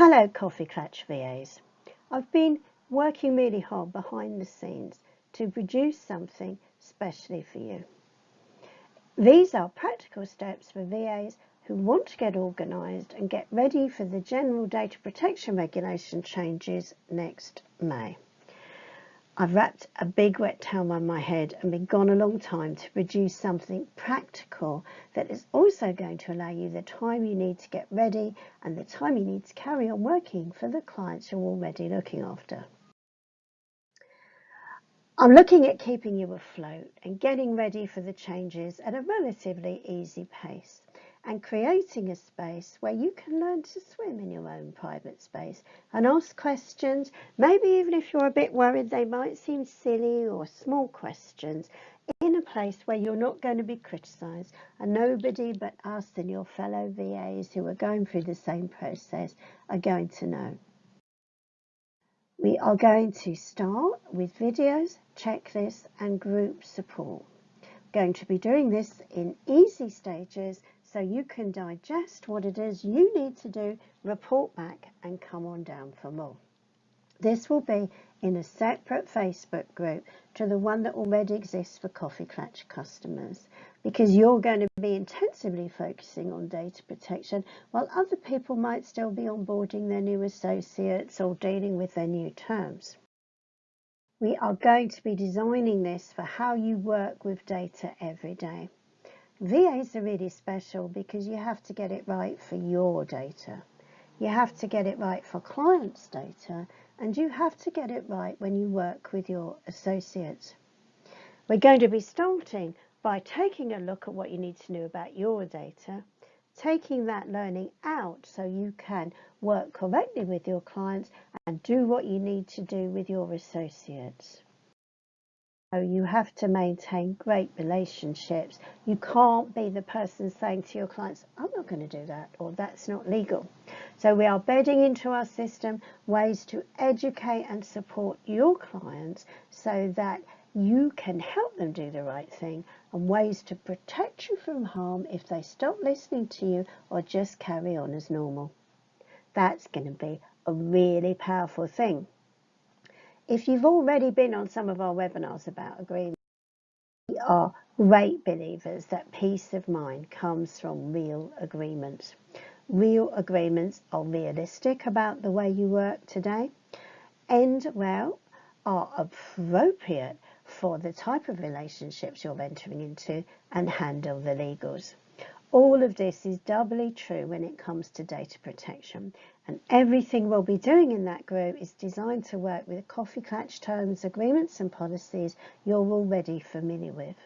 Hello Coffee Klatch VAs. I've been working really hard behind the scenes to produce something specially for you. These are practical steps for VAs who want to get organised and get ready for the general data protection regulation changes next May. I've wrapped a big wet towel on my head and been gone a long time to produce something practical that is also going to allow you the time you need to get ready and the time you need to carry on working for the clients you're already looking after. I'm looking at keeping you afloat and getting ready for the changes at a relatively easy pace and creating a space where you can learn to swim in your own private space and ask questions, maybe even if you're a bit worried they might seem silly or small questions, in a place where you're not going to be criticised and nobody but us and your fellow VAs who are going through the same process are going to know. We are going to start with videos, checklists and group support. Going to be doing this in easy stages so you can digest what it is you need to do, report back and come on down for more. This will be in a separate Facebook group to the one that already exists for Coffee Klatch customers because you're going to be intensively focusing on data protection while other people might still be onboarding their new associates or dealing with their new terms. We are going to be designing this for how you work with data every day. VAs are really special because you have to get it right for your data. You have to get it right for clients' data and you have to get it right when you work with your associates. We're going to be starting by taking a look at what you need to know about your data, taking that learning out so you can work correctly with your clients and do what you need to do with your associates. So you have to maintain great relationships. You can't be the person saying to your clients, I'm not going to do that, or that's not legal. So we are bedding into our system ways to educate and support your clients so that you can help them do the right thing and ways to protect you from harm if they stop listening to you or just carry on as normal. That's going to be a really powerful thing. If you've already been on some of our webinars about agreement, we are great believers that peace of mind comes from real agreements. Real agreements are realistic about the way you work today and, well, are appropriate for the type of relationships you're entering into and handle the legals. All of this is doubly true when it comes to data protection and everything we'll be doing in that group is designed to work with the Coffee Klatch terms, agreements and policies you're already familiar with.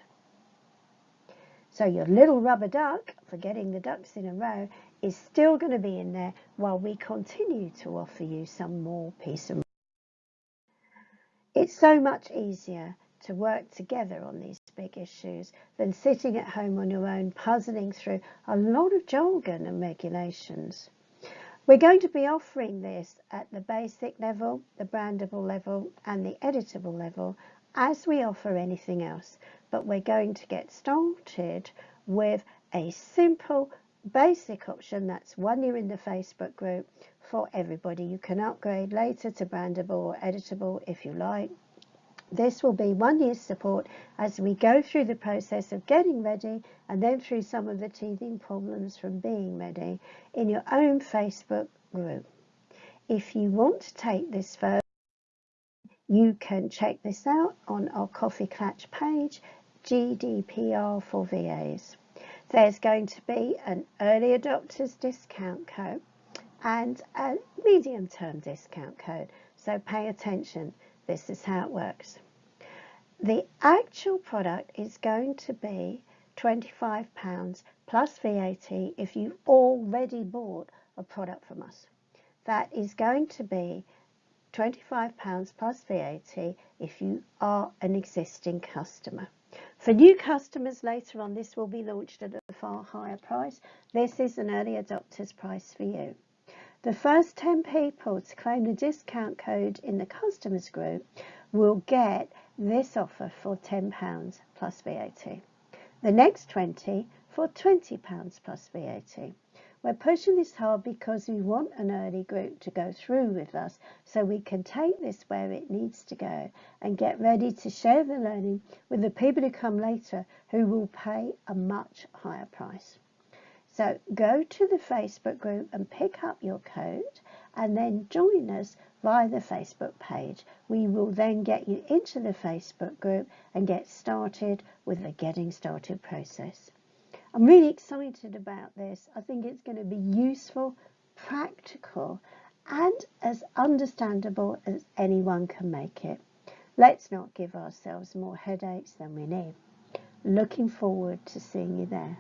So your little rubber duck for getting the ducks in a row is still going to be in there while we continue to offer you some more peace of mind. It's so much easier to work together on these big issues than sitting at home on your own puzzling through a lot of jargon and regulations. We're going to be offering this at the basic level, the brandable level and the editable level as we offer anything else. But we're going to get started with a simple basic option that's one year in the Facebook group for everybody. You can upgrade later to brandable or editable if you like. This will be one year's support as we go through the process of getting ready and then through some of the teething problems from being ready in your own Facebook group. If you want to take this further, you can check this out on our Coffee Klatch page, GDPR for VAs. There's going to be an early adopters discount code and a medium term discount code. So pay attention. This is how it works. The actual product is going to be £25 plus VAT if you've already bought a product from us. That is going to be £25 plus VAT if you are an existing customer. For new customers later on, this will be launched at a far higher price. This is an early adopter's price for you. The first 10 people to claim the discount code in the customers group will get this offer for £10 plus VAT. The next 20 for £20 plus VAT. We're pushing this hard because we want an early group to go through with us so we can take this where it needs to go and get ready to share the learning with the people who come later who will pay a much higher price. So go to the Facebook group and pick up your code and then join us via the Facebook page. We will then get you into the Facebook group and get started with the getting started process. I'm really excited about this. I think it's going to be useful, practical, and as understandable as anyone can make it. Let's not give ourselves more headaches than we need. Looking forward to seeing you there.